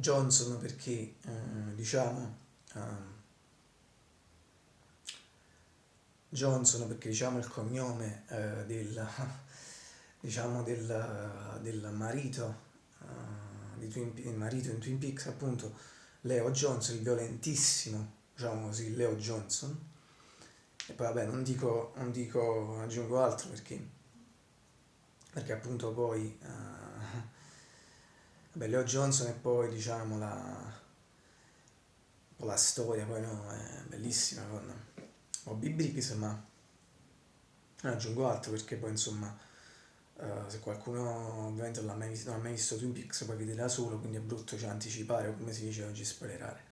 Johnson perché eh, diciamo um, Johnson perché diciamo il cognome eh, del, diciamo del, del marito, uh, di Twin, il marito in Twin Peaks appunto Leo Johnson, il violentissimo, diciamo così, Leo Johnson. E poi vabbè non dico, non dico aggiungo altro perché, perché appunto poi vabbè, Leo Johnson e poi diciamo la, la storia poi no, è bellissima con Bobby Briggs, ma non aggiungo altro perché poi insomma uh, se qualcuno ovviamente non ha mai, visto, non ha mai visto Twin Peaks poi vede da solo, quindi è brutto cioè, anticipare o come si dice oggi spoilerare.